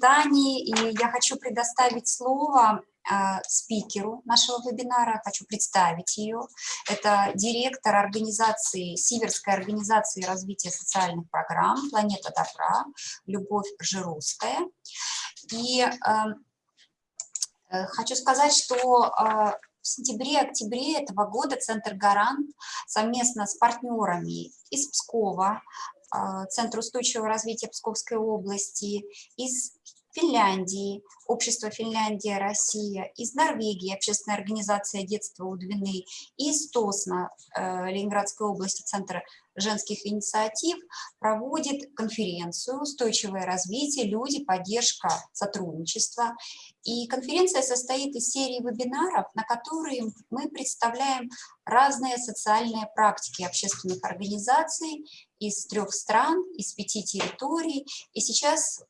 Дани, и я хочу предоставить слово э, спикеру нашего вебинара, хочу представить ее. Это директор организации, Сиверской организации развития социальных программ «Планета добра» Любовь Жируская. И э, э, хочу сказать, что э, в сентябре-октябре этого года Центр «Гарант» совместно с партнерами из Пскова, а, Центр устойчивого развития Псковской области, из Финляндии, Общество Финляндия, Россия, из Норвегии, Общественная организация детства у Двины, из ТОСНа, э, Ленинградской области, Центр женских инициатив, проводит конференцию «Устойчивое развитие. Люди. Поддержка. Сотрудничество». И конференция состоит из серии вебинаров, на которые мы представляем разные социальные практики общественных организаций из трех стран, из пяти территорий. И сейчас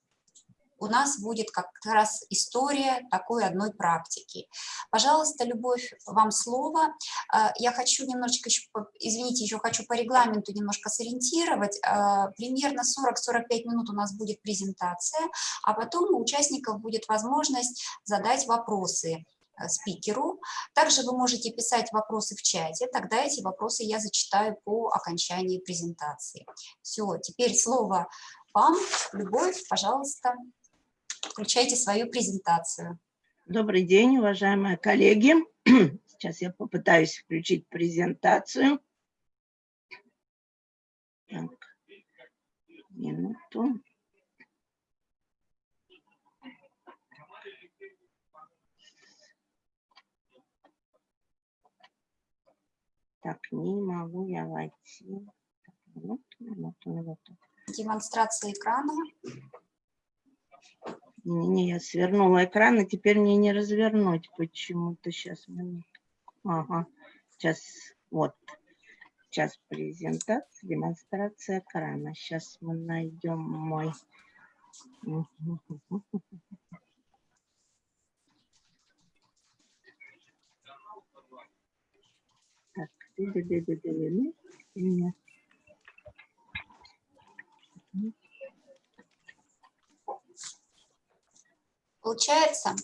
у нас будет как раз история такой одной практики. Пожалуйста, Любовь, вам слово. А, я хочу немножечко, еще, извините, еще хочу по регламенту немножко сориентировать. А, примерно 40-45 минут у нас будет презентация, а потом у участников будет возможность задать вопросы э, спикеру. Также вы можете писать вопросы в чате, тогда эти вопросы я зачитаю по окончании презентации. Все, теперь слово вам, Любовь, пожалуйста. Включайте свою презентацию. Добрый день, уважаемые коллеги. Сейчас я попытаюсь включить презентацию. Так, минуту. Так, не могу я войти. Минуту, минуту, минуту. Демонстрация экрана. Не, не, я свернула экран, и теперь мне не развернуть почему-то. Сейчас. Ага, сейчас, вот. Сейчас презентация, демонстрация экрана. Сейчас мы найдем мой... Так, Получается?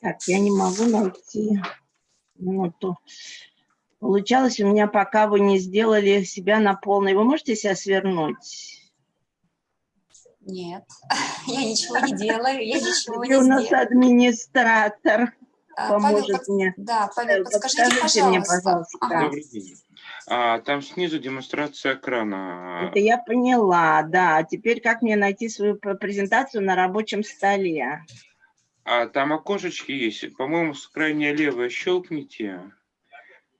Так, я не могу найти минуту. Получалось у меня, пока вы не сделали себя на полный. Вы можете себя свернуть? Нет, я ничего не делаю, я ничего не у нас администратор а, поможет Павел, мне. Да, Павел, подскажите, пожалуйста. Мне, пожалуйста. Ага. А, там снизу демонстрация экрана. Это я поняла, да. Теперь как мне найти свою презентацию на рабочем столе? А, там окошечки есть. По-моему, с крайне левой щелкните.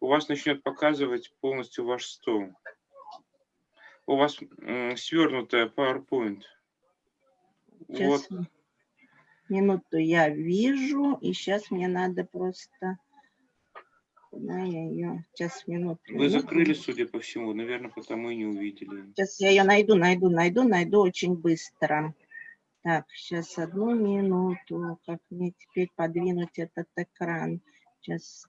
У вас начнет показывать полностью ваш стол. У вас свернутая PowerPoint. Сейчас. Вот. Минуту я вижу, и сейчас мне надо просто Куда я ее? Сейчас, минуту. Вы закрыли, судя по всему, наверное, потому и не увидели. Сейчас я ее найду, найду, найду, найду очень быстро. Так, сейчас одну минуту. Как мне теперь подвинуть этот экран? Сейчас.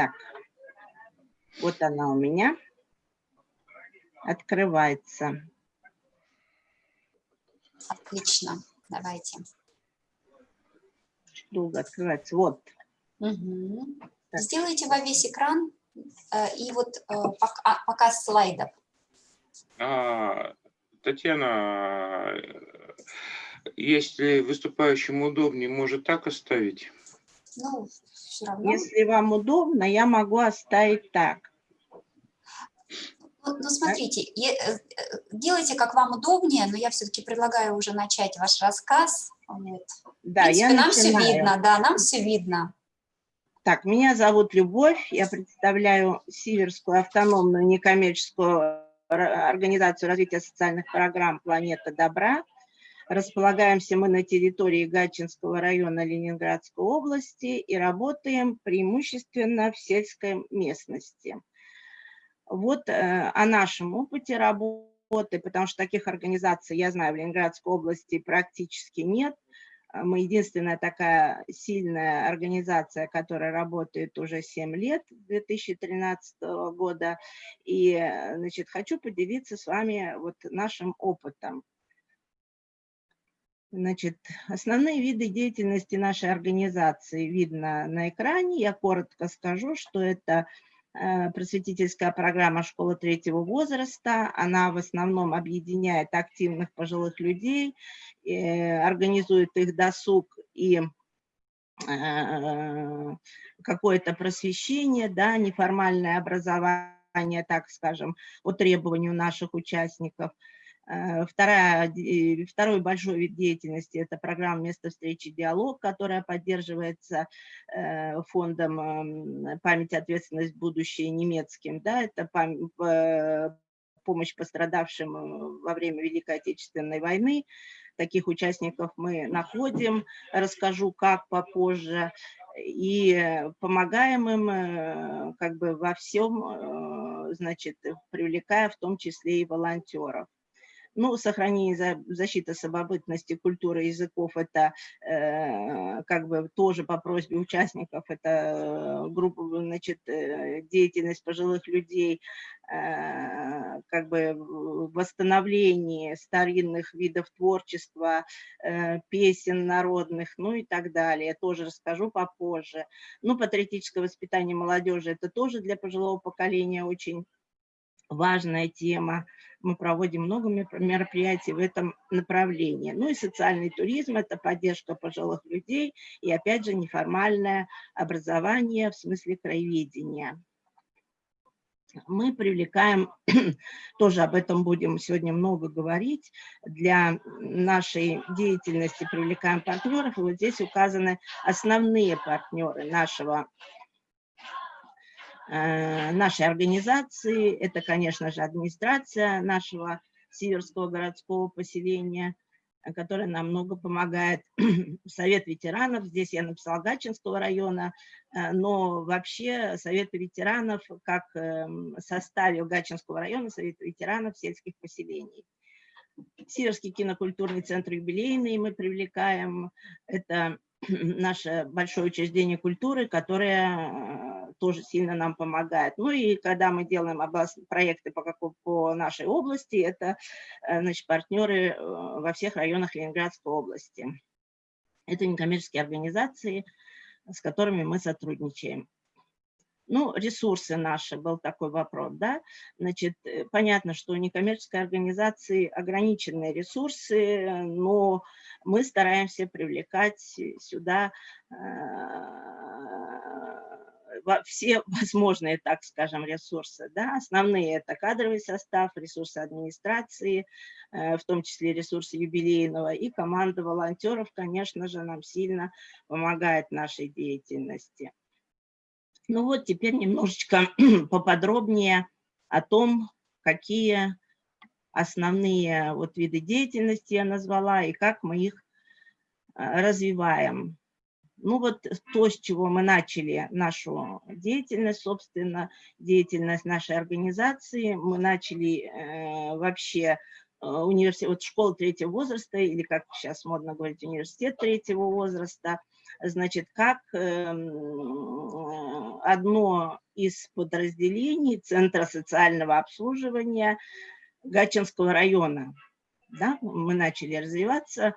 Так, вот она у меня открывается. Отлично, давайте. Долго открывается, вот. Угу. Сделайте во весь экран э, и вот э, пока, а, показ слайдов. А, Татьяна, если выступающему удобнее, может так оставить? Ну, все равно. Если вам удобно, я могу оставить так. Ну, ну смотрите, я, э, делайте как вам удобнее, но я все-таки предлагаю уже начать ваш рассказ. Вот. Да, В принципе, я нам начинаю. все видно, да, нам все видно. Так, меня зовут Любовь, я представляю Сиверскую автономную некоммерческую организацию развития социальных программ «Планета добра». Располагаемся мы на территории Гатчинского района Ленинградской области и работаем преимущественно в сельской местности. Вот э, о нашем опыте работы потому что таких организаций, я знаю, в Ленинградской области практически нет. А мы единственная такая сильная организация, которая работает уже 7 лет, 2013 года. И, значит, хочу поделиться с вами вот нашим опытом. Значит, основные виды деятельности нашей организации видно на экране. Я коротко скажу, что это Э, просветительская программа «Школа третьего возраста». Она в основном объединяет активных пожилых людей, э, организует их досуг и э, какое-то просвещение, да, неформальное образование, так скажем, по требованию наших участников – вторая, второй большой вид деятельности – это программа «Место встречи. Диалог», которая поддерживается э, фондом эм, «Память, ответственность, будущее» немецким. Да, это помощь пострадавшим э, во время Великой Отечественной войны. Таких участников мы находим, расскажу как попозже. И помогаем им как бы во всем, значит, привлекая в том числе и волонтеров. Ну, сохранение защиты самобытности культуры языков, это э, как бы тоже по просьбе участников, это э, группа, значит, э, деятельность пожилых людей, как бы восстановление старинных видов творчества, песен народных, ну и так далее. Тоже расскажу попозже. Ну, патриотическое воспитание молодежи, это тоже для пожилого поколения очень важная тема. Мы проводим много мероприятий в этом направлении. Ну и социальный туризм – это поддержка пожилых людей и, опять же, неформальное образование в смысле краеведения. Мы привлекаем, тоже об этом будем сегодня много говорить, для нашей деятельности привлекаем партнеров. И вот здесь указаны основные партнеры нашего нашей организации. Это, конечно же, администрация нашего Северского городского поселения, э, которая нам много помогает. Совет ветеранов, здесь я написала Гатчинского района, э, но вообще Совет ветеранов как эм, составе Гатчинского района, Совет ветеранов сельских поселений. Северский кинокультурный центр юбилейный мы привлекаем. Это наше большое учреждение культуры, которое тоже сильно нам помогает. Ну и когда мы делаем проекты по, какой, по нашей области, это э, значит, партнеры э, во всех районах Ленинградской области. Это некоммерческие организации, с которыми мы сотрудничаем. Ну, ресурсы наши, был такой вопрос, да. Значит, э, понятно, что у некоммерческой организации ограниченные ресурсы, но мы стараемся привлекать сюда все возможные, так скажем, ресурсы. Да? Основные – это кадровый состав, ресурсы администрации, э, в том числе ресурсы юбилейного, и команда волонтеров, конечно же, нам сильно помогает нашей деятельности. Ну вот теперь немножечко поподробнее о том, какие основные вот виды деятельности я назвала и как мы их э, развиваем. Ну вот то, с чего мы начали нашу деятельность, собственно, деятельность нашей организации, мы начали э, вообще э, университет, вот школа третьего возраста, или как сейчас модно говорить, университет третьего возраста, значит, как э, одно из подразделений Центра социального обслуживания Гатчинского района да, мы начали развиваться.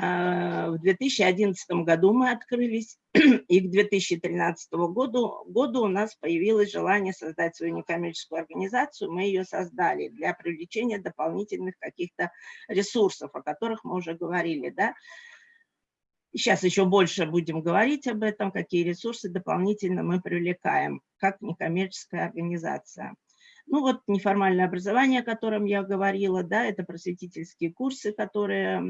А, в 2011 году мы открылись, и к 2013 году, году у нас появилось желание создать свою некоммерческую организацию. Мы ее создали для привлечения дополнительных каких-то ресурсов, о которых мы уже говорили. Да? Сейчас еще больше будем говорить об этом, какие ресурсы дополнительно мы привлекаем, как некоммерческая организация. Ну вот неформальное образование, о котором я говорила, да, это просветительские курсы, которые,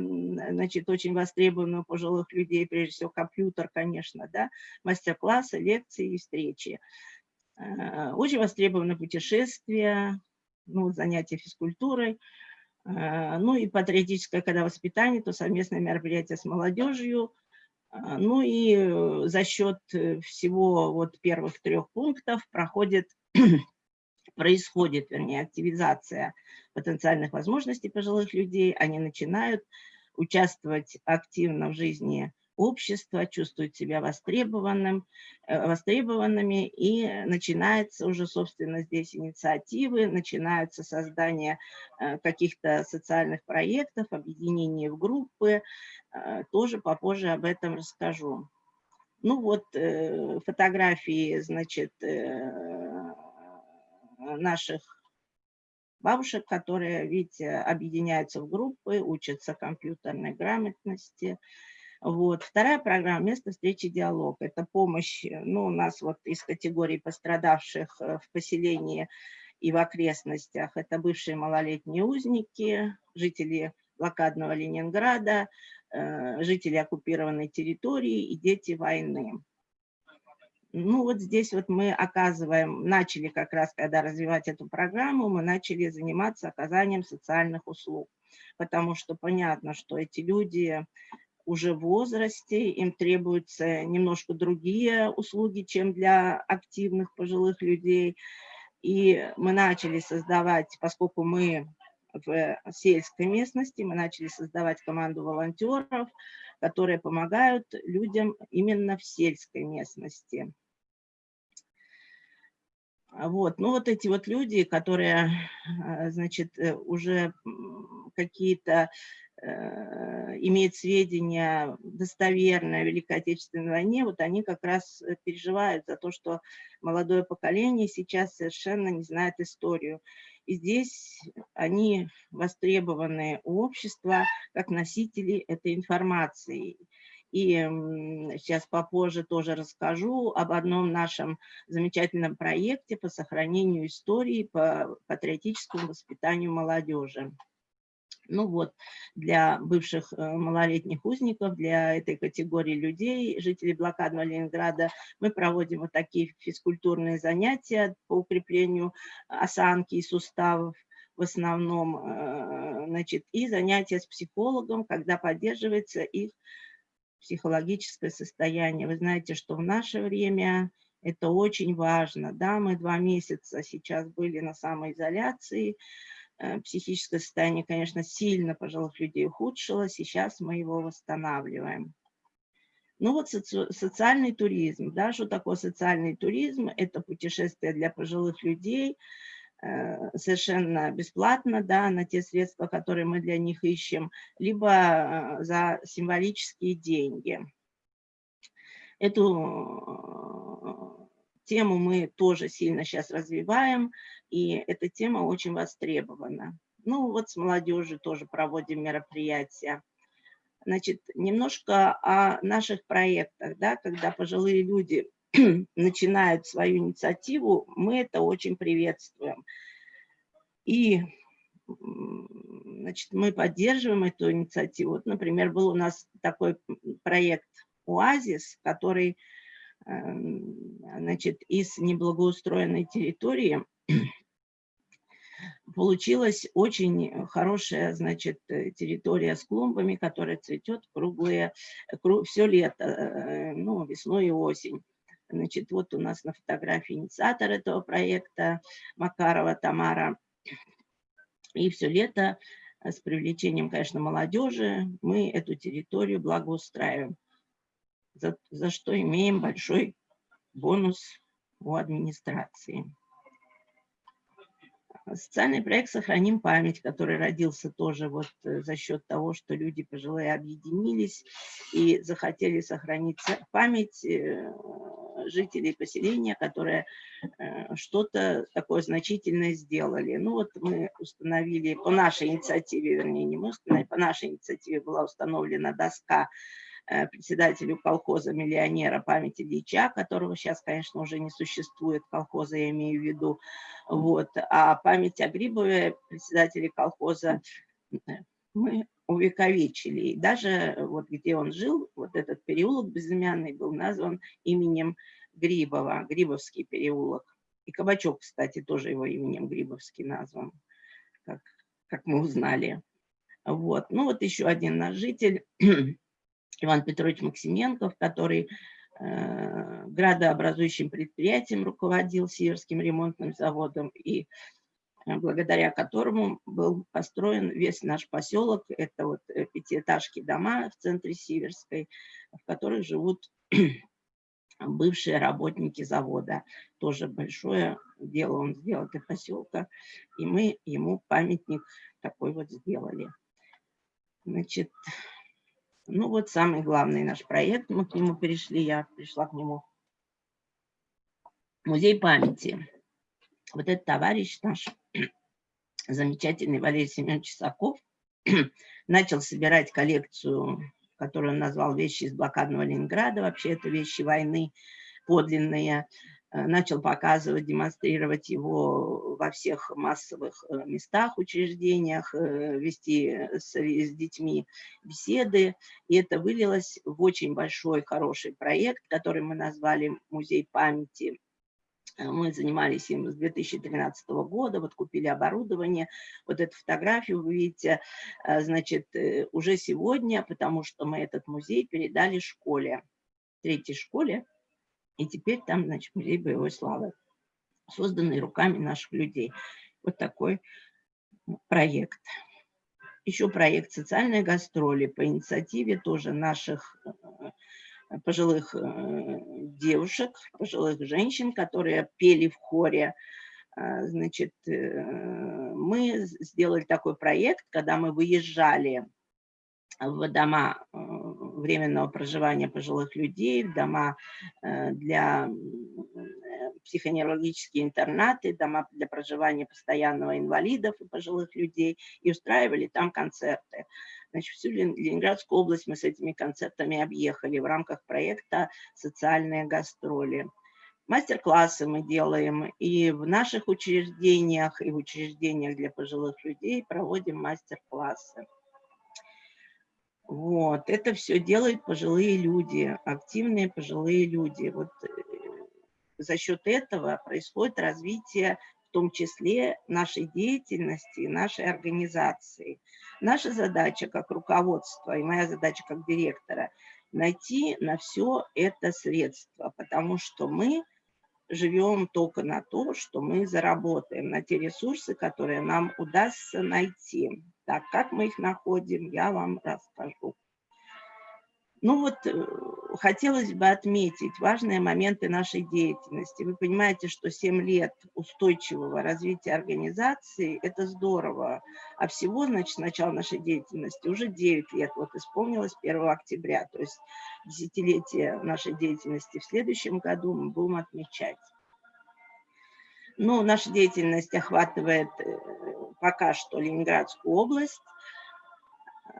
значит, очень востребованы у пожилых людей, прежде всего компьютер, конечно, да, мастер-классы, лекции и встречи. Э, очень востребованы путешествия, ну, занятия физкультурой, ну и патриотическое, когда воспитание, то совместное мероприятие с молодежью, э, ну и за счет всего вот первых трех пунктов проходит происходит, вернее, активизация потенциальных возможностей пожилых людей, они начинают участвовать активно в жизни общества, чувствуют себя востребованным, э, востребованными, и начинается уже, собственно, здесь инициативы, начинается создание э, каких-то социальных проектов, объединение в группы, э, тоже попозже об этом расскажу. Ну вот фотографии, значит, наших бабушек, которые, видите, объединяются в группы, учатся компьютерной грамотности, вот. Вторая программа «Место встречи диалог». Это помощь, э, ну, у нас вот из категории пострадавших э, в поселении и в окрестностях. Это бывшие малолетние узники, жители блокадного Ленинграда, э, жители оккупированной территории и дети войны. Ну вот здесь вот мы оказываем, начали как раз, когда развивать эту программу, мы начали заниматься оказанием социальных услуг, потому что понятно, что эти люди уже в возрасте, им требуются немножко другие услуги, чем для активных пожилых людей. И мы начали создавать, поскольку мы в сельской местности, мы начали создавать команду волонтеров, которые помогают людям именно в сельской местности. Вот, ну вот эти вот люди, которые, э, значит, э, уже какие-то имеет сведения достоверные о Великой Отечественной войне, вот они как раз э, переживают за то, что молодое поколение сейчас совершенно не знает историю. И здесь они востребованы у общества как носители этой информации. И сейчас попозже тоже расскажу об одном нашем замечательном проекте по сохранению истории, по патриотическому воспитанию молодежи. Ну вот, для бывших э, малолетних узников, для этой категории людей, жителей блокадного Ленинграда, мы проводим вот такие физкультурные занятия по укреплению осанки и суставов в основном, э, значит, и занятия с психологом, когда поддерживается их психологическое состояние. Вы знаете, что в наше время это очень важно. Да, мы два месяца сейчас были на самоизоляции, Э, психическое состояние, конечно, сильно пожилых людей ухудшилось, сейчас мы его восстанавливаем. Ну вот соци социальный туризм. Да, что такое социальный туризм? Это путешествие для пожилых людей, э, совершенно бесплатно, да, на те средства, которые мы для них ищем, либо э, за символические деньги. Эту тему мы тоже сильно сейчас развиваем, и эта тема очень востребована. Ну вот с молодежью тоже проводим мероприятия. Значит, немножко о наших проектах, да, когда пожилые люди начинают свою инициативу, мы это очень приветствуем. И значит, мы поддерживаем эту инициативу. Вот, например, был у нас такой проект «Оазис», который Эм, значит, из неблагоустроенной территории получилась очень хорошая, значит, территория с клумбами, которая цветет круглые, круг, все лето, э, ну, весной и осень. Значит, вот у нас на фотографии инициатор этого проекта Макарова Тамара. И все лето с привлечением, конечно, молодежи мы эту территорию благоустраиваем за, за что имеем большой бонус у администрации. Социальный проект «Сохраним память», который родился тоже вот э, за счет того, что люди пожилые объединились и захотели сохранить память э, жителей поселения, которые э, что-то такое значительное сделали. Ну вот мы установили, по нашей инициативе, вернее, не мы установили, по нашей инициативе была установлена доска председателю колхоза «Миллионера» памяти Ильича, которого сейчас, конечно, уже не существует, колхоза я имею в виду, вот, а память о Грибове, председателе колхоза, э, мы увековечили. И даже вот где он жил, вот этот переулок безымянный был назван именем Грибова, Грибовский переулок. И Кабачок, кстати, тоже его именем Грибовский назван, как, как мы узнали. Вот. Ну вот еще один наш житель, Иван Петрович Максименков, который э, градообразующим предприятием руководил Северским ремонтным заводом, и э, благодаря которому был построен весь наш поселок. Это вот э, пятиэтажки дома в центре Сиверской, в которых живут бывшие работники завода. Тоже большое дело он сделал для поселка. И мы ему памятник такой вот сделали. Значит, ну вот самый главный наш проект. Мы к нему перешли, я пришла к нему. Музей памяти. Вот этот товарищ наш, замечательный Валерий Семенович Чесаков, начал собирать коллекцию которую он назвал «Вещи из блокадного Ленинграда». Вообще это вещи войны подлинные. Э, начал показывать, демонстрировать его во всех массовых э, местах, учреждениях, э, вести с, с детьми беседы. И это вылилось в очень большой, хороший проект, который мы назвали «Музей памяти». Мы занимались им с 2013 года, вот купили оборудование. Вот эту фотографию вы видите, значит, уже сегодня, потому что мы этот музей передали школе, третьей школе, и теперь там, значит, музей боевой славы, созданный руками наших людей. Вот такой проект. Еще проект «Социальные гастроли» по инициативе тоже наших э, пожилых э, девушек, пожилых женщин, которые пели в хоре. А, значит, э, мы сделали такой проект, когда мы выезжали в дома временного проживания пожилых людей, в дома э, для психоневрологические интернаты, дома для проживания постоянного инвалидов и пожилых людей, и устраивали там концерты. Значит, всю Ленинградскую область мы с этими концертами объехали в рамках проекта «Социальные гастроли». Мастер-классы мы делаем и в наших учреждениях, и в учреждениях для пожилых людей проводим мастер-классы. Вот, это все делают пожилые люди, активные пожилые люди. Вот э, за счет этого происходит развитие в том числе нашей деятельности, нашей организации. Наша задача как руководство и моя задача как директора – найти на все это средства, потому что мы живем только на то, что мы заработаем, на те ресурсы, которые нам удастся найти. Так, как мы их находим, я вам расскажу. Ну вот, э, хотелось бы отметить важные моменты нашей деятельности. Вы понимаете, что 7 лет устойчивого развития организации – это здорово. А всего, значит, с нашей деятельности уже 9 лет. Вот исполнилось 1 октября. То есть десятилетие нашей деятельности в следующем году мы будем отмечать. Ну, наша деятельность охватывает э, пока что Ленинградскую область,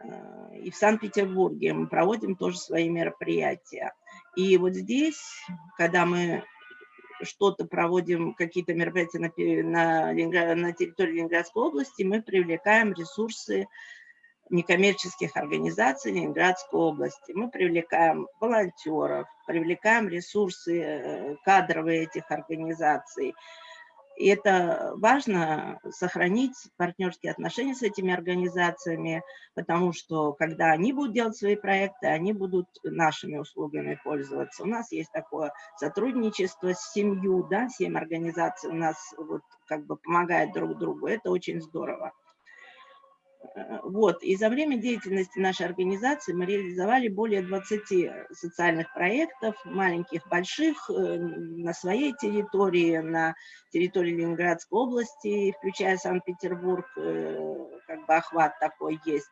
Э, и в Санкт-Петербурге мы проводим тоже свои мероприятия. И вот здесь, когда мы что-то проводим, какие-то мероприятия на, на, на территории Ленинградской области, мы привлекаем ресурсы некоммерческих организаций Ленинградской области. Мы привлекаем волонтеров, привлекаем ресурсы э, кадровые этих организаций, и это важно сохранить партнерские отношения с этими организациями, потому что когда они будут делать свои проекты, они будут нашими услугами пользоваться. У нас есть такое сотрудничество с семью, да, семь организаций у нас вот как бы помогают друг другу. Это очень здорово. Э, вот. И за время деятельности нашей организации мы реализовали более 20 социальных проектов, маленьких, больших, э, на своей территории, на территории Ленинградской области, включая Санкт-Петербург, э, как бы охват такой есть.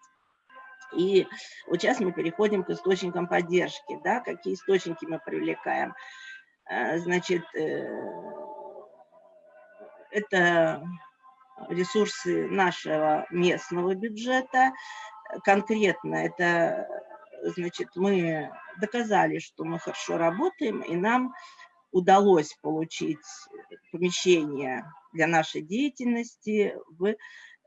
И вот сейчас мы переходим к источникам поддержки. Да? Какие источники мы привлекаем? Значит, это ресурсы нашего местного бюджета. Конкретно это, значит, мы доказали, что мы хорошо работаем, и нам удалось получить помещение для нашей деятельности в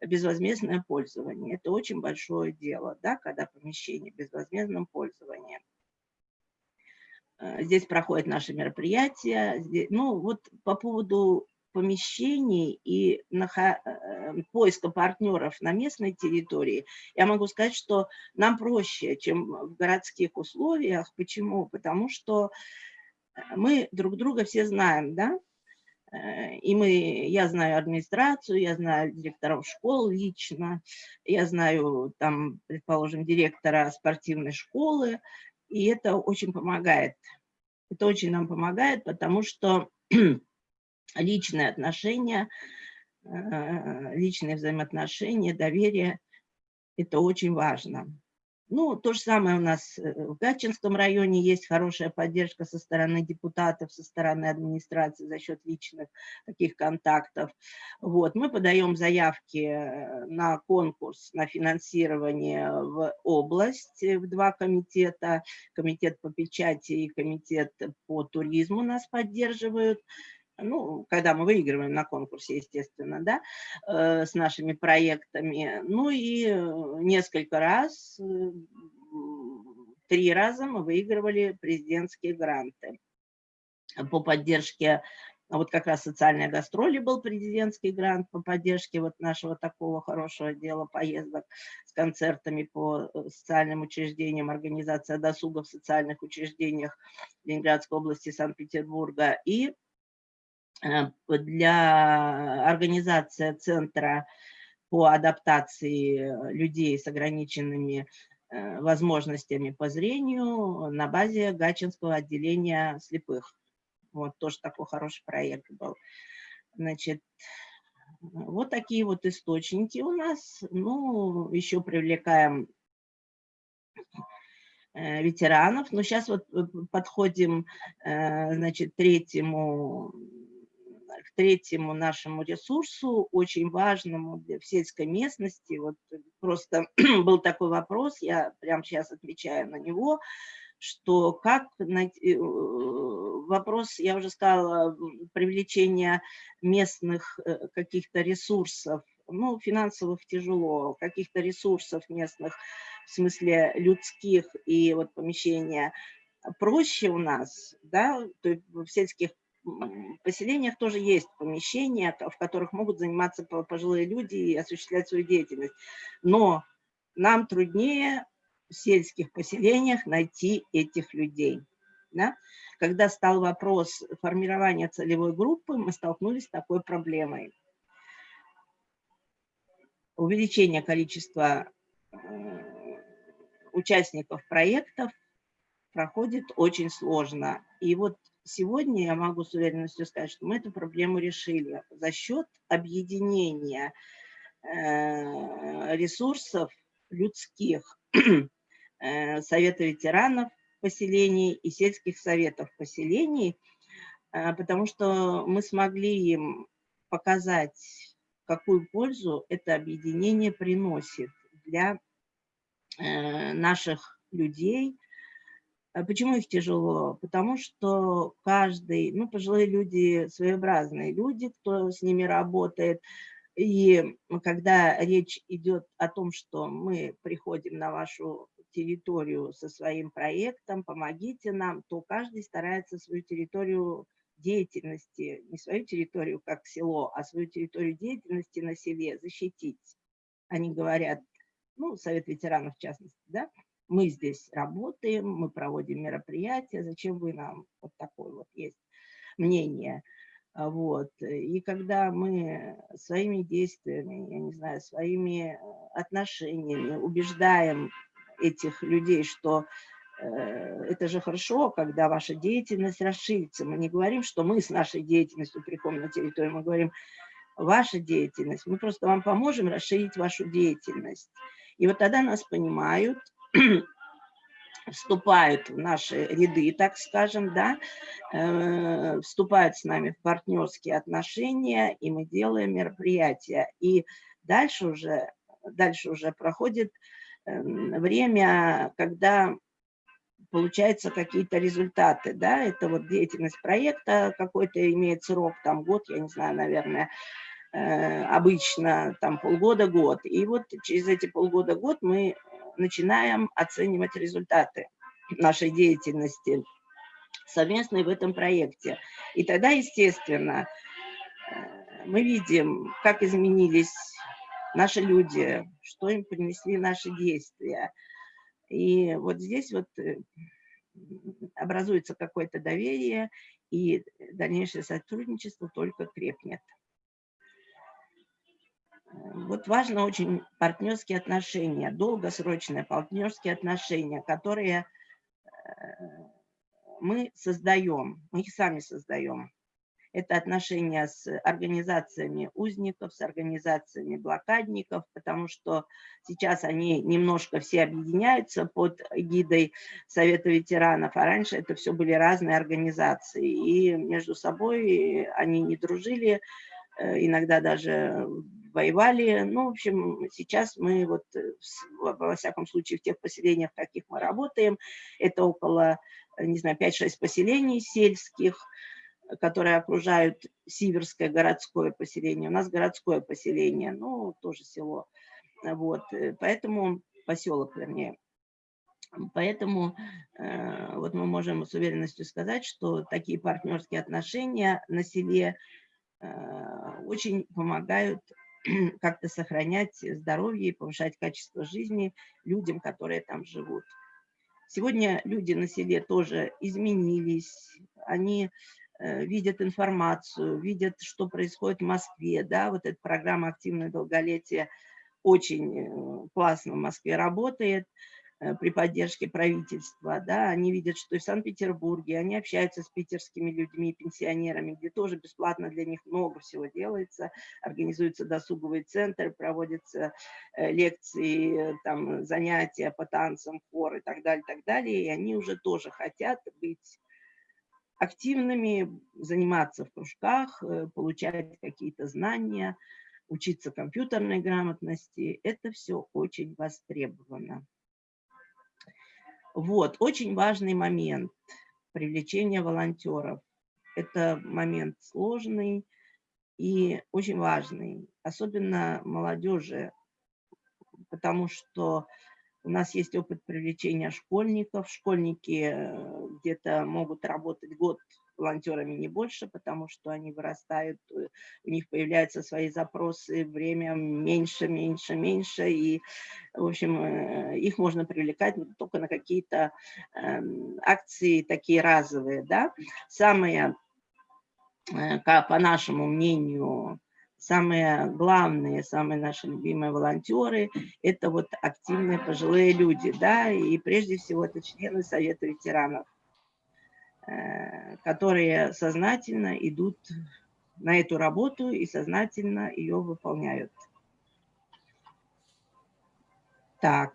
безвозмездное пользование. Это очень большое дело, да, когда помещение в безвозмездном пользовании. Здесь проходят наши мероприятия. Здесь, ну, вот по поводу помещений и э, поиска партнеров на местной территории, я могу сказать, что нам проще, чем в городских условиях. Почему? Потому что мы друг друга все знаем, да, Э, и мы, я знаю администрацию, я знаю директоров школ лично, я знаю, там, предположим, директора спортивной школы, и это очень помогает. Это очень нам помогает, потому что личные отношения, э, личные взаимоотношения, доверие – это очень важно. Ну, то же самое у нас э, в Гатчинском районе есть хорошая поддержка со стороны депутатов, со стороны администрации за счет личных таких контактов. Вот, мы подаем заявки э, на конкурс на финансирование в область, в два комитета, комитет по печати и комитет по туризму нас поддерживают ну, когда мы выигрываем на конкурсе, естественно, да, э, с нашими проектами. Ну и э, несколько раз, э, три раза мы выигрывали президентские гранты по поддержке вот как раз социальные гастроли был президентский грант по поддержке вот нашего такого хорошего дела поездок с концертами по социальным учреждениям, организация досуга в социальных учреждениях Ленинградской области, Санкт-Петербурга. И для организации центра по адаптации людей с ограниченными э, возможностями по зрению на базе Гачинского отделения слепых. Вот тоже такой хороший проект был. Значит, вот такие вот источники у нас. Ну, еще привлекаем э, ветеранов. Но сейчас вот подходим, значит, третьему третьему нашему ресурсу, очень важному для, сельской местности. Вот просто был такой вопрос, я прямо сейчас отвечаю на него, что как найти, э, вопрос, я уже сказала, привлечение местных э, каких-то ресурсов, ну, финансовых тяжело, каких-то ресурсов местных, в смысле людских и вот помещения, проще у нас, да, то есть в сельских поселениях тоже есть помещения, в которых могут заниматься пожилые люди и осуществлять свою деятельность. Но нам труднее в сельских поселениях найти этих людей. Да? Когда стал вопрос формирования целевой группы, мы столкнулись с такой проблемой. Увеличение количества э, участников проектов проходит очень сложно. И вот сегодня я могу с уверенностью сказать, что мы эту проблему решили. За счет объединения э, ресурсов людских, э, Совета ветеранов поселений и сельских советов поселений, э, потому что мы смогли им показать, какую пользу это объединение приносит для наших людей, почему их тяжело? Потому что каждый, ну, пожилые люди, своеобразные люди, кто с ними работает, и когда речь идет о том, что мы приходим на вашу территорию со своим проектом, помогите нам, то каждый старается свою территорию деятельности, не свою территорию как село, а свою территорию деятельности на селе защитить. Они говорят, ну, Совет ветеранов в частности, да, мы здесь работаем, мы проводим мероприятия, зачем вы нам, вот такое вот есть мнение. А, вот. И когда мы своими действиями, я не знаю, своими э, отношениями убеждаем этих людей, что э, это же хорошо, когда ваша деятельность расширится. Мы не говорим, что мы с нашей деятельностью приходим на территорию, мы говорим, ваша деятельность, мы просто вам поможем расширить вашу деятельность. И вот тогда нас понимают, вступают в наши ряды, так скажем, да, э, вступают с нами в партнерские отношения, и мы делаем мероприятия. И дальше уже, дальше уже проходит э, время, когда получаются какие-то результаты, да, это вот деятельность проекта какой-то имеет срок, там год, я не знаю, наверное, э, обычно там полгода-год. И вот через эти полгода-год мы начинаем оценивать результаты нашей деятельности совместной в этом проекте. И тогда, естественно, э, мы видим, как изменились наши люди, что им принесли наши действия. И вот здесь вот э, образуется какое-то доверие, и дальнейшее сотрудничество только крепнет. Вот важно очень партнерские отношения, долгосрочные партнерские отношения, которые мы создаем, мы их сами создаем. Это отношения с организациями узников, с организациями блокадников, потому что сейчас они немножко все объединяются под гидой Совета ветеранов, а раньше это все были разные организации. И между собой они не дружили, э, иногда даже воевали. Ну, в общем, сейчас мы вот, э, во всяком случае, в тех поселениях, в каких мы работаем, это около, не знаю, 5-6 поселений сельских, которые окружают Сиверское городское поселение. У нас городское поселение, ну, тоже село. Вот, э, поэтому, поселок, вернее. Поэтому э, вот мы можем с уверенностью сказать, что такие партнерские отношения на селе э, очень помогают как-то сохранять здоровье и повышать качество жизни людям, которые там живут. Сегодня люди на селе тоже изменились, они Э, видят информацию, видят, что происходит в Москве, да, вот эта программа «Активное долголетие» очень э, классно в Москве работает э, при поддержке правительства, да, они видят, что и в Санкт-Петербурге, они общаются с питерскими людьми, пенсионерами, где тоже бесплатно для них много всего делается, организуются досуговые центры, проводятся лекции, там, занятия по танцам, хор и так далее, так далее, и они уже тоже хотят быть активными, заниматься в кружках, э, получать какие-то знания, учиться компьютерной грамотности. Это все очень востребовано. Вот, очень важный момент – привлечение волонтеров. Это момент сложный и очень важный, особенно молодежи, потому что у нас есть опыт привлечения школьников. Школьники э, где-то могут работать год волонтерами не больше, потому что они вырастают, э, у них появляются свои запросы, время меньше, меньше, меньше, и, в общем, э, их можно привлекать только на какие-то эм, акции такие разовые, да. Самое, по нашему мнению, самые главные, самые наши любимые волонтеры – это вот активные пожилые люди, да, и прежде всего это члены Совета ветеранов, э, которые сознательно идут на эту работу и сознательно ее выполняют. Так,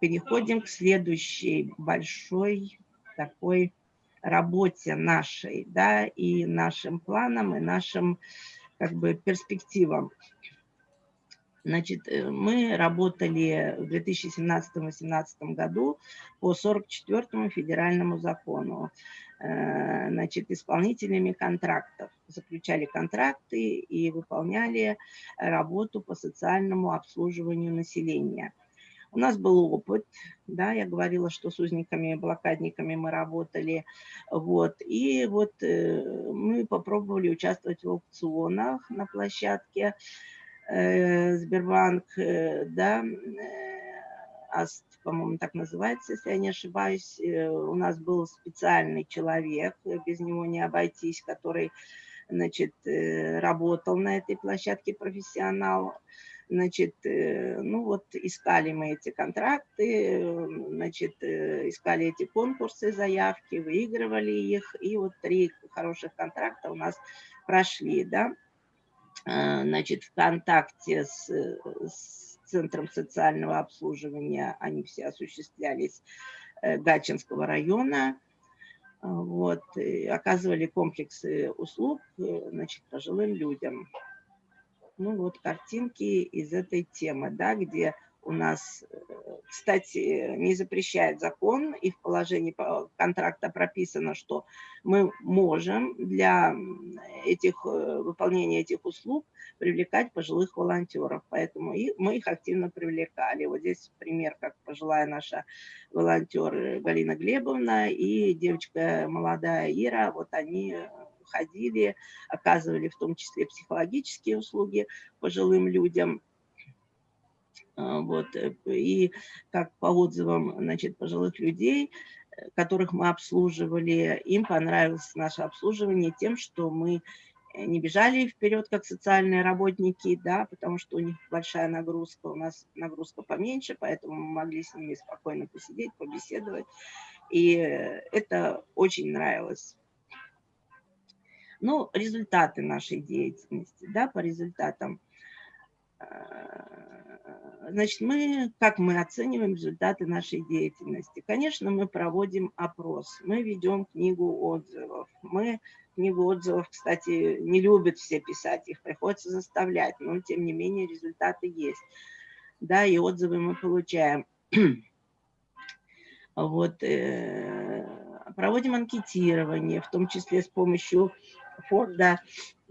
переходим к следующей большой такой работе нашей, да, и нашим планам, и нашим как бы перспективам. Значит, э, мы работали в 2017-2018 году по 44 федеральному закону. Э, значит, исполнителями контрактов. Заключали контракты и выполняли работу по социальному обслуживанию населения. У нас был опыт, да, я говорила, что с узниками и блокадниками мы работали, вот, и вот э, мы попробовали участвовать в аукционах на площадке Сбербанк, э, да, э, АСТ, по-моему, так называется, если я не ошибаюсь. Э, у нас был специальный человек, без него не обойтись, который, значит, э, работал на этой площадке профессионал, Значит, э, ну вот искали мы эти контракты, значит, э, искали эти конкурсы, заявки, выигрывали их, и вот три хороших контракта у нас прошли, да. А, значит, в контакте с, с Центром социального обслуживания они все осуществлялись э, Гатчинского района, вот, оказывали комплексы услуг, значит, пожилым людям. Ну вот картинки из этой темы, да, где у нас, э, кстати, не запрещает закон, и в положении контракта прописано, что мы можем для этих, э, выполнения этих услуг привлекать пожилых волонтеров, поэтому и мы их активно привлекали. Вот здесь пример, как пожилая наша волонтер Галина Глебовна и девочка молодая Ира, вот они ходили, оказывали в том числе психологические услуги пожилым людям. А, вот, э, и как по отзывам значит, пожилых людей, которых мы обслуживали. Им понравилось наше обслуживание тем, что мы не бежали вперед, как социальные работники, да, потому что у них большая нагрузка, у нас нагрузка поменьше, поэтому мы могли с ними спокойно посидеть, побеседовать. И это очень нравилось. Ну, результаты нашей деятельности, да, по результатам. Значит, мы, как мы оцениваем результаты нашей деятельности? Конечно, мы проводим опрос, мы ведем книгу отзывов, мы книгу отзывов, кстати, не любят все писать, их приходится заставлять, но тем не менее результаты есть. Да, и отзывы мы получаем. Вот, э, проводим анкетирование, в том числе с помощью фонда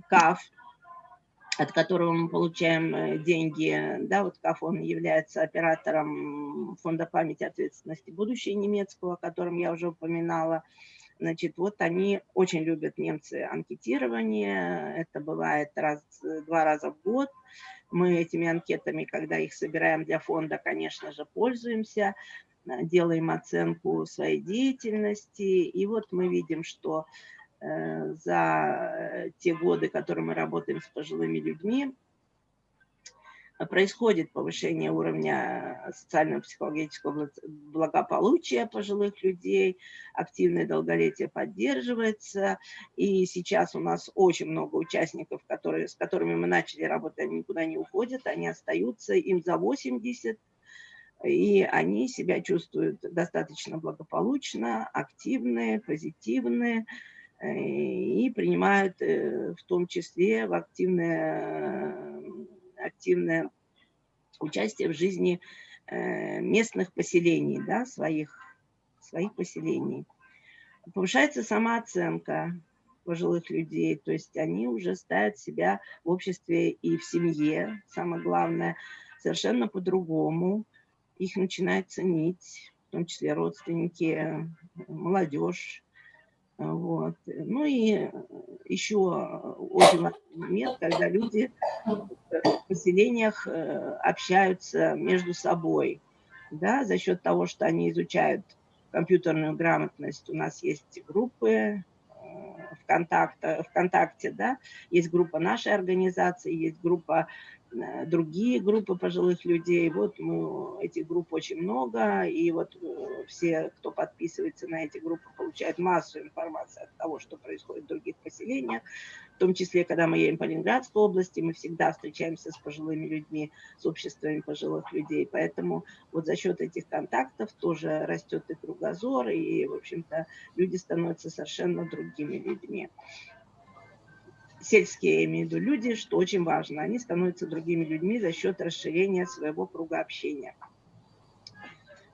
КАФ, от которого мы получаем э, деньги. Да, вот КАФ, он является оператором фонда памяти ответственности будущее немецкого, о котором я уже упоминала. Значит, вот они очень любят немцы анкетирование, это бывает раз, два раза в год. Мы этими анкетами, когда их собираем для фонда, конечно же, пользуемся, делаем оценку своей деятельности. И вот мы видим, что э, за те годы, которые мы работаем с пожилыми людьми, происходит повышение уровня социального психологического благополучия пожилых людей, активное долголетие поддерживается, и сейчас у нас очень много участников, которые, с которыми мы начали работать, они никуда не уходят, они остаются, им за 80, и они себя чувствуют достаточно благополучно, активные, позитивные, э, и принимают э, в том числе в активное активное участие в жизни э, местных поселений, да, своих, своих поселений. Повышается самооценка пожилых людей, то есть они уже ставят себя в обществе и в семье, самое главное, совершенно по-другому. Их начинают ценить, в том числе родственники, молодежь. Вот. Ну и еще очень важный момент, когда люди в поселениях э, общаются между собой, да, за счет того, что они изучают компьютерную грамотность. У нас есть группы э, ВКонтакте, ВКонтакте, да, есть группа нашей организации, есть группа Э, другие группы пожилых людей. Вот мы, этих групп очень много, и вот э, все, кто подписывается на эти группы, получают массу информации от того, что происходит в других поселениях. В том числе, когда мы едем по Ленинградской области, мы всегда встречаемся с пожилыми людьми, с обществами пожилых людей. Поэтому вот за счет этих контактов тоже растет и кругозор, и, в общем-то, люди становятся совершенно другими людьми сельские, я имею в виду, люди, что очень важно, они становятся другими людьми за счет расширения своего круга общения.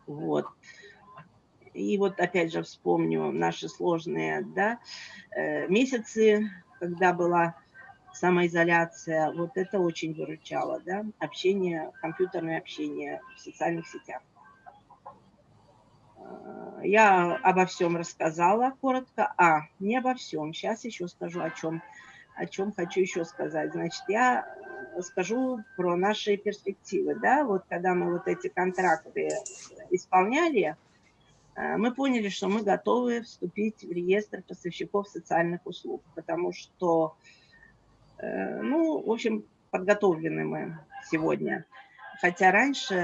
Вот. И вот опять же вспомню наши сложные да, э, месяцы, когда была самоизоляция, вот это очень выручало, да, общение, компьютерное общение в социальных сетях. Э, я обо всем рассказала коротко, а не обо всем, сейчас еще скажу о чем о чем хочу еще сказать. Значит, я скажу про наши перспективы. Да? Вот когда мы вот эти контракты исполняли, э, мы поняли, что мы готовы вступить в реестр поставщиков социальных услуг, потому что, э, ну, в общем, подготовлены мы сегодня. Хотя раньше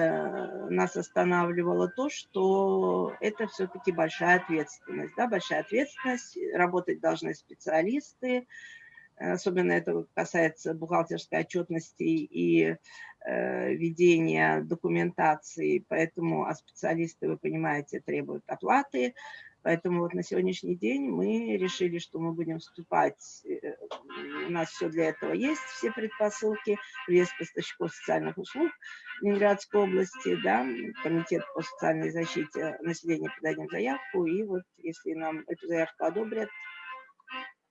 нас останавливало то, что это все-таки большая ответственность. Да? Большая ответственность, работать должны специалисты, особенно это касается бухгалтерской отчетности и э, ведения документации, поэтому а специалисты, вы понимаете, требуют оплаты, Поэтому вот на сегодняшний день мы решили, что мы будем вступать, э, у нас все для этого есть, все предпосылки, приезд поставщиков социальных услуг Ленинградской области, да, комитет по социальной защите населения подадим заявку, и вот если нам эту заявку одобрят,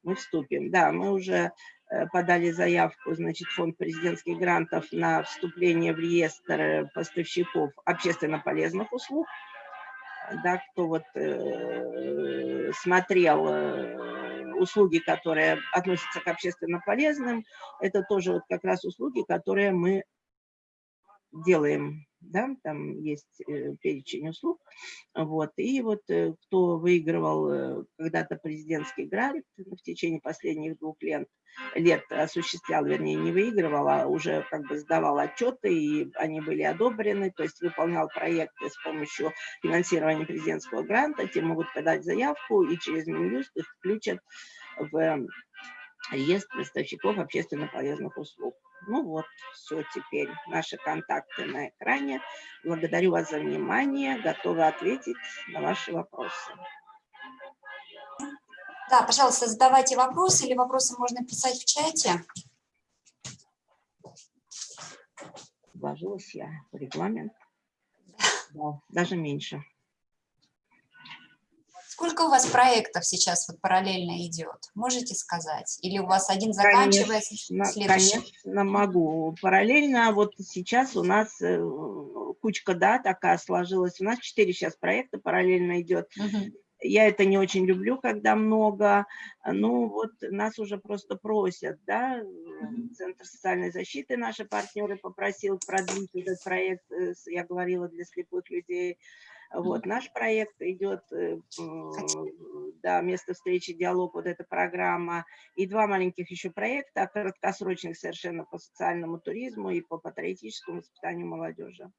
мы вступим. Да, мы уже э, подали заявку, значит, фонд президентских грантов на вступление в реестр поставщиков общественно полезных услуг. Да, кто вот э, смотрел э, услуги, которые относятся к общественно полезным, это тоже вот как раз услуги, которые мы делаем да, там есть э, перечень услуг, вот, и вот э, кто выигрывал э, когда-то президентский грант в течение последних двух лет, лет осуществлял, вернее, не выигрывал, а уже как бы сдавал отчеты, и они были одобрены, то есть выполнял проекты с помощью финансирования президентского гранта, те могут подать заявку, и через Минюст их включат в реестр поставщиков общественно полезных услуг. Ну вот, все теперь. Наши контакты на экране. Благодарю вас за внимание. Готова ответить на ваши вопросы. Да, пожалуйста, задавайте вопросы или вопросы можно писать в чате. Вложилась я в регламент. Да, даже меньше. Сколько у вас проектов сейчас вот параллельно идет? Можете сказать? Или у вас один заканчивается, Конечно, следующий? конечно, могу. Параллельно вот сейчас у нас э, кучка, да, такая сложилась. У нас четыре сейчас проекта параллельно идет. Мгм. Я это не очень люблю, когда много. Ну, вот нас уже просто просят, да. Центр социальной защиты, наши партнеры попросил продлить этот проект, э, я говорила, для слепых людей. Вот, наш проект идет, э, да, место встречи, диалог, вот эта программа, и два маленьких еще проекта, краткосрочных совершенно по социальному туризму и по патриотическому воспитанию молодежи.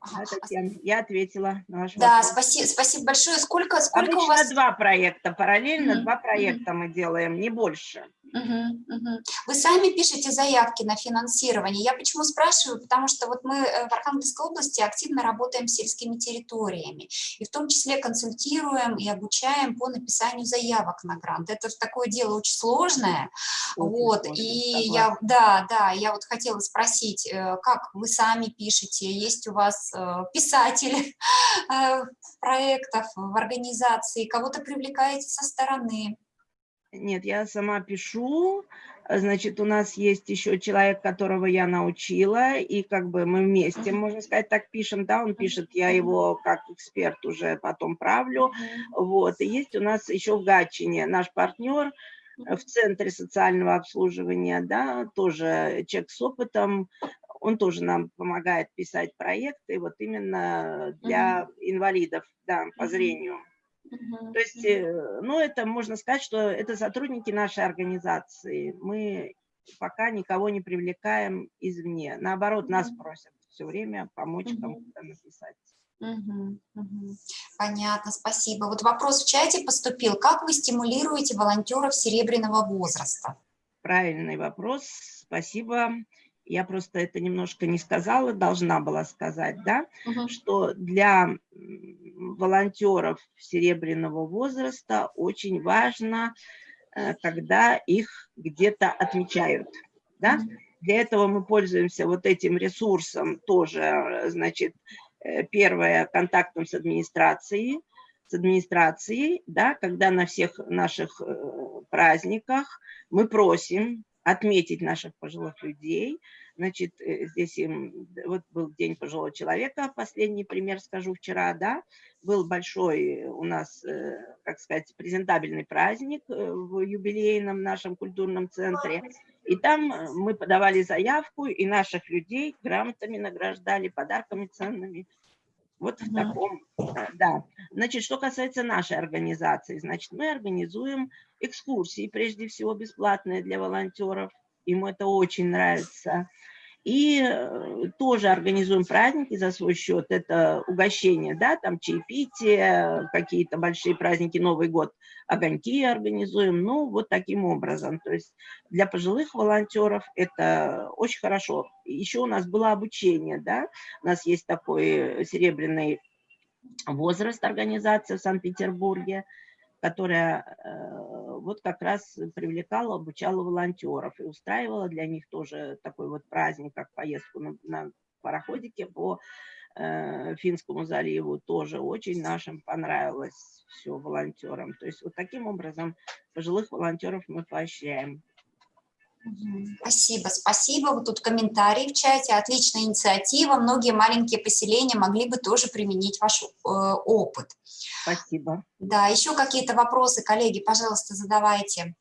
Ага. Это тем. Я ответила на ваш Да, вопрос. спасибо, спасибо большое. Сколько, сколько Обычно у вас... два проекта, параллельно Мгм, два мгм. проекта мы делаем, не больше. Мгм, мгм. Вы сами пишете заявки на финансирование. Я почему спрашиваю? Потому что вот мы э, в Архангельской области активно работаем с сельскими территориями. И в том числе консультируем и обучаем по написанию заявок на грант. Это такое дело очень сложное. Очень Вот, сложно, и согласна. я, да, да, я вот хотела спросить, э, как вы сами пишете, есть у вас э, писатели проектов в организации, кого-то привлекаете со стороны? Нет, я сама пишу. Значит, у нас есть еще человек, которого я научила, и как бы мы вместе, можно сказать, так пишем, да, он пишет, я его как эксперт уже потом правлю. Вот, и есть у нас еще в Гатчине наш партнер э, в Центре социального обслуживания, да, тоже человек с опытом, он тоже нам помогает писать проекты, вот именно для инвалидов, да, по зрению. Мгм. То есть, э, ну, это можно сказать, что это сотрудники нашей организации. Мы пока никого не привлекаем извне. Наоборот, нас просят все время помочь Мгм. кому-то написать. Мгм, мгм. Понятно, спасибо. Вот вопрос в чате поступил. Как вы стимулируете волонтеров серебряного возраста? Правильный вопрос, спасибо. Я просто это немножко не сказала, должна была сказать, да, Мгм. что для волонтеров серебряного возраста очень важно, э, когда их где-то отмечают, да, Мгм. Для этого мы пользуемся вот этим ресурсом тоже, э, значит, э, первое, контактом с администрацией, с администрацией, да, когда на всех наших праздниках мы просим отметить наших пожилых людей. Значит, э, здесь им, вот был День пожилого человека, последний пример скажу вчера, да, был большой у нас, э, как сказать, презентабельный праздник э, в юбилейном нашем культурном центре. И там мы подавали заявку, и наших людей грамотами награждали, подарками ценными. Вот в таком, э, да. Значит, что касается нашей организации, значит, мы организуем экскурсии, прежде всего бесплатные для волонтеров. Им это очень нравится. И э, тоже организуем праздники за свой счет. Это угощение, да, там чаепитие, какие-то большие праздники, Новый год, огоньки организуем. Ну, вот таким образом. То есть для пожилых волонтеров это очень хорошо. Еще у нас было обучение, да, у нас есть такой серебряный возраст организация в Санкт-Петербурге, которая э, вот как раз привлекала, обучала волонтеров и устраивала для них тоже такой вот праздник, как поездку на, на пароходике по э, Финскому заливу. Тоже очень нашим понравилось все волонтерам. То есть вот таким образом пожилых волонтеров мы поощряем. Спасибо, спасибо. Вот тут комментарий в чате. Отличная инициатива. Многие маленькие поселения могли бы тоже применить ваш э, опыт. Спасибо. Да, еще какие-то вопросы, коллеги, пожалуйста, задавайте.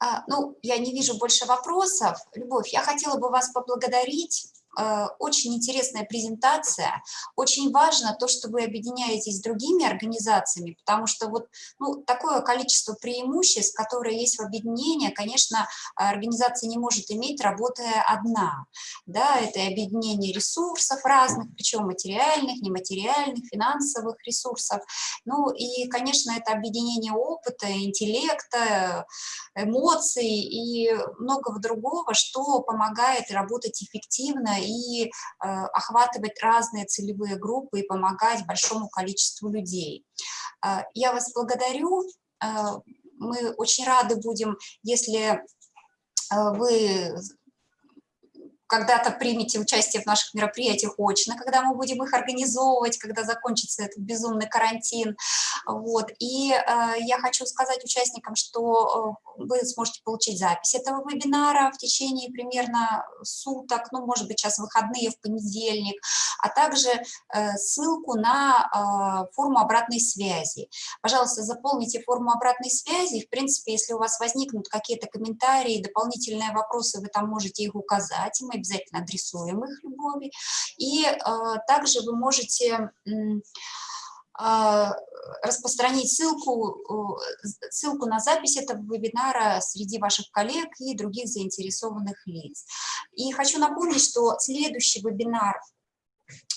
А, Ну, я не вижу больше вопросов. Любовь, я хотела бы вас поблагодарить. Э, Очень интересная презентация. Очень важно то, что вы объединяетесь с другими организациями, потому что вот ну, такое количество преимуществ, которые есть в объединении, конечно, организация не может иметь, работая одна. Да, это объединение ресурсов разных, причем материальных, нематериальных, финансовых ресурсов. Ну и, конечно, это объединение опыта, интеллекта, эмоций и многого другого, что помогает работать эффективно и э, охватывать разные целевые группы и помогать большому количеству людей. Э, Я вас благодарю. Э, Мы очень рады будем, если вы когда-то примете участие в наших мероприятиях очно, когда мы будем их организовывать, когда закончится этот безумный карантин. Вот. И э, я хочу сказать участникам, что э, вы сможете получить запись этого вебинара в течение примерно суток, ну, может быть, сейчас выходные в понедельник, а также э, ссылку на э, форму обратной связи. Пожалуйста, заполните форму обратной связи. В принципе, если у вас возникнут какие-то комментарии, дополнительные вопросы, вы там можете их указать, и мы обязательно адресуем их любови. И э, также вы можете а, распространить ссылку, ссылку на запись этого вебинара среди ваших коллег и других заинтересованных лиц. И хочу напомнить, что следующий вебинар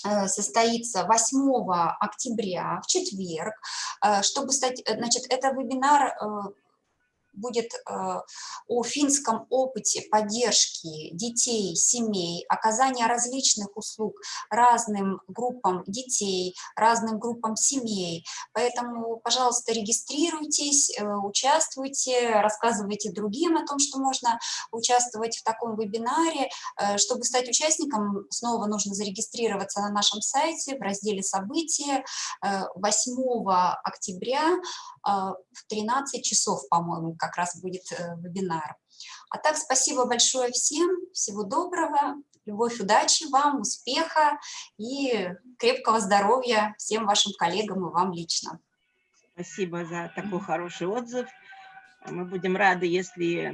э, состоится 8 октября, в четверг. Э, Чтобы стать, э, значит, это вебинар будет э, о финском опыте поддержки детей, семей, оказания различных услуг разным группам детей, разным группам семей. Поэтому, пожалуйста, регистрируйтесь, э, участвуйте, рассказывайте другим о том, что можно участвовать в таком вебинаре. Э, Чтобы стать участником, снова нужно зарегистрироваться на нашем сайте в разделе «События» Э, 8 октября в 13 часов, по-моему, как раз будет э, вебинар. А так, спасибо большое всем, всего доброго, любовь, удачи вам, успеха и крепкого здоровья всем вашим коллегам и вам лично. Спасибо за такой хороший отзыв. Мы будем рады, если